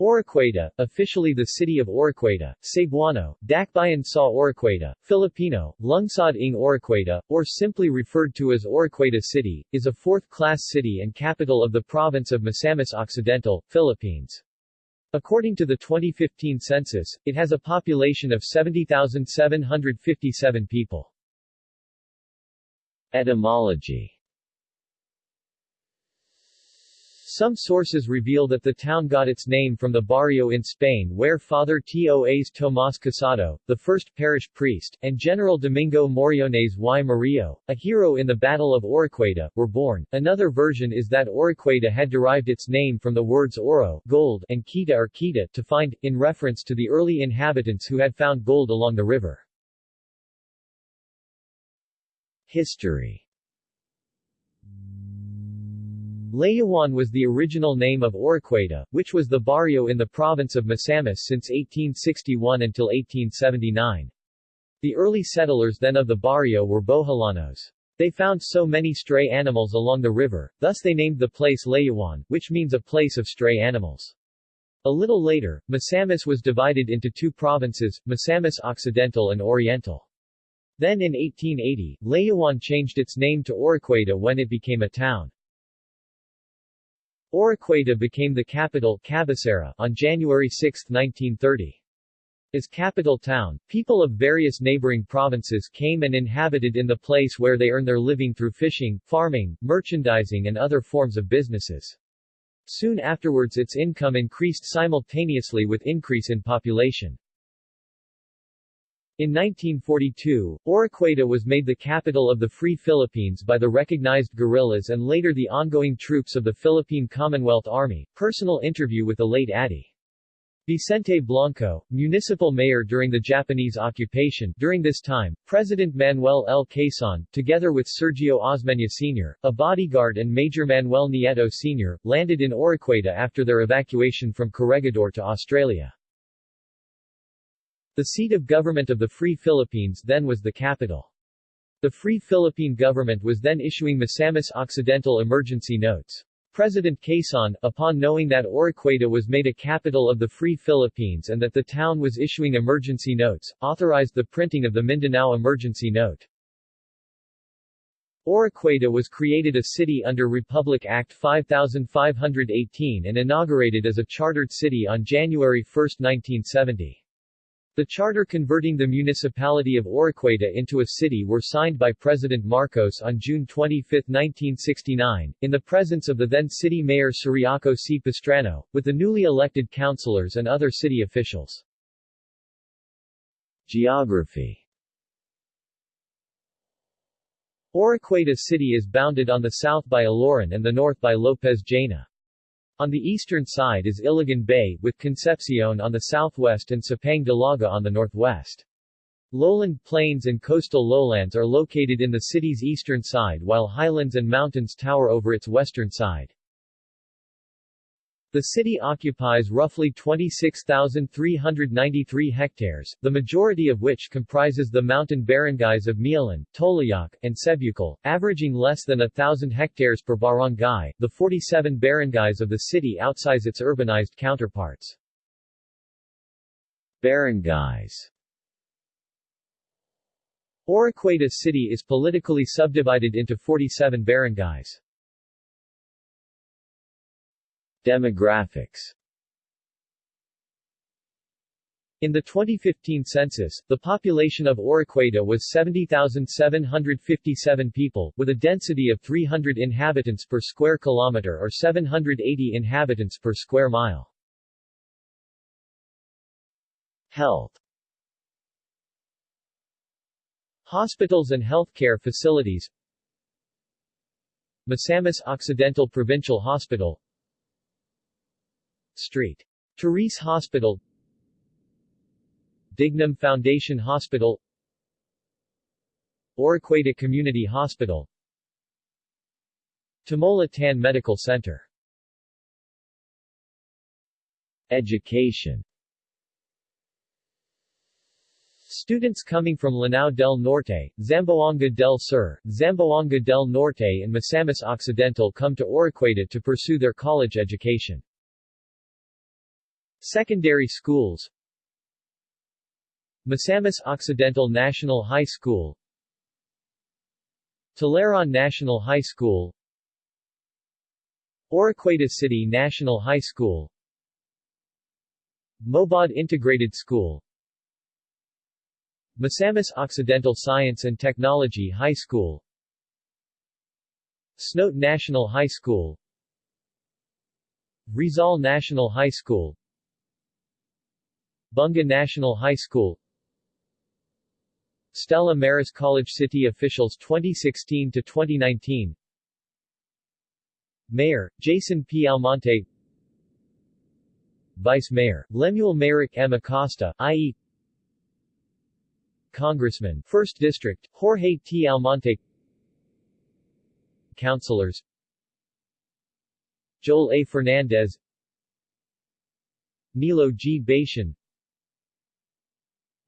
Oroquieta, officially the city of Oroquieta, Cebuano, Dakbayan sa Oroquieta, Filipino, Lungsod ng Oroquieta, or simply referred to as Oroquieta City, is a fourth-class city and capital of the province of Misamis Occidental, Philippines. According to the 2015 census, it has a population of 70,757 people. Etymology Some sources reveal that the town got its name from the barrio in Spain where Father Toas Tomás Casado, the first parish priest, and General Domingo Moriones y Murillo, a hero in the Battle of Oroquieta, were born. Another version is that Oroquieta had derived its name from the words oro gold and kita or kita to find, in reference to the early inhabitants who had found gold along the river. History Layuan was the original name of Oroquieta, which was the barrio in the province of Misamis since 1861 until 1879. The early settlers then of the barrio were Boholanos. They found so many stray animals along the river, thus they named the place Layuan, which means a place of stray animals. A little later, Misamis was divided into two provinces, Misamis Occidental and Oriental. Then in 1880, Layuan changed its name to Oroquieta when it became a town. Oroquieta became the capital Cabecera on January 6, 1930. As capital town, people of various neighboring provinces came and inhabited in the place where they earn their living through fishing, farming, merchandising and other forms of businesses. Soon afterwards its income increased simultaneously with increase in population. In 1942, Oroquieta was made the capital of the Free Philippines by the recognized guerrillas and later the ongoing troops of the Philippine Commonwealth Army. Personal interview with the late Addy. Vicente Blanco, municipal mayor during the Japanese occupation. During this time, President Manuel L. Quezon, together with Sergio Osmeña Sr., a bodyguard and Major Manuel Nieto Sr., landed in Oroquieta after their evacuation from Corregidor to Australia. The seat of government of the Free Philippines then was the capital. The Free Philippine government was then issuing Misamis Occidental emergency notes. President Quezon, upon knowing that Oroquieta was made a capital of the Free Philippines and that the town was issuing emergency notes, authorized the printing of the Mindanao Emergency Note. Oroquieta was created a city under Republic Act 5518 and inaugurated as a chartered city on January 1, 1970. The charter converting the municipality of Oroquieta into a city were signed by President Marcos on June 25, 1969, in the presence of the then city mayor Ciriaco C. Pastrano, with the newly elected councilors and other city officials. Geography Oroquieta City is bounded on the south by Aloran and the north by Lopez Jaena. On the eastern side is Iligan Bay, with Concepcion on the southwest and Sapang Dalaga on the northwest. Lowland plains and coastal lowlands are located in the city's eastern side while highlands and mountains tower over its western side. The city occupies roughly 26,393 hectares, the majority of which comprises the mountain barangays of Mialan, Tolayac, and Sebucal, averaging less than a thousand hectares per barangay. The 47 barangays of the city outsize its urbanized counterparts. Barangays Oroquieta City is politically subdivided into 47 barangays. Demographics. In the 2015 census, the population of Oroquieta was 70,757 people, with a density of 300 inhabitants per square kilometer or 780 inhabitants per square mile. Health. Hospitals and healthcare facilities. Misamis Occidental Provincial Hospital Street. Therese Hospital. Dignam Foundation Hospital. Oroquieta Community Hospital. Tamola Tan Medical Center. Education. Students coming from Lanao del Norte, Zamboanga del Sur, Zamboanga del Norte and Misamis Occidental come to Oroquieta to pursue their college education. Secondary schools Misamis Occidental National High School Tularan National High School Oroquieta City National High School Mobod Integrated School Misamis Occidental Science and Technology High School Snoat National High School Rizal National High School Bunga National High School Stella Maris College City officials 2016 to 2019 Mayor Jason P. Almonte Vice Mayor Lemuel Merrick M. Acosta, i.e. Congressman 1st District Jorge T. Almonte Councilors Joel A. Fernandez Nilo G. Bation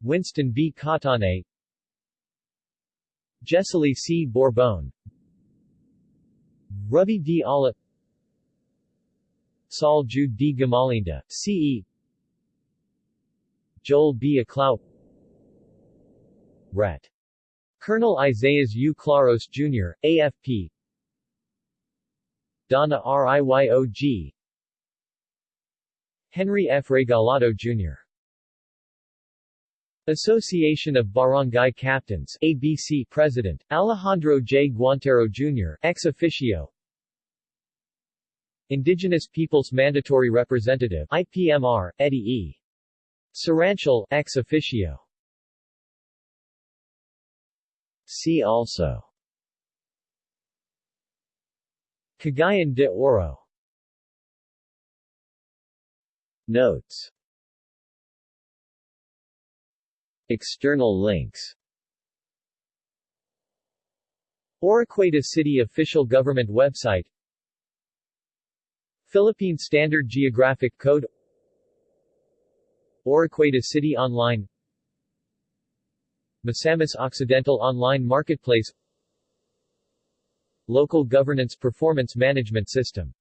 Winston B. Catane Jessely C. Bourbon Ravi D. Ala Saul Jude D. Gamalinda, C.E. Joel B. Aclau Ret. Colonel Isaias U. Claros Jr., AFP Donna RIYOG Henry F. Regalado Jr. Association of Barangay Captains ABC President, Alejandro J. Guantero Jr. ex officio Indigenous Peoples Mandatory Representative IPMR, Eddie E. Saranchel ex officio See also Cagayan de Oro Notes External links. Oroquieta City Official Government Website. Philippine Standard Geographic Code. Oroquieta City Online. Misamis Occidental Online Marketplace. Local Governance Performance Management System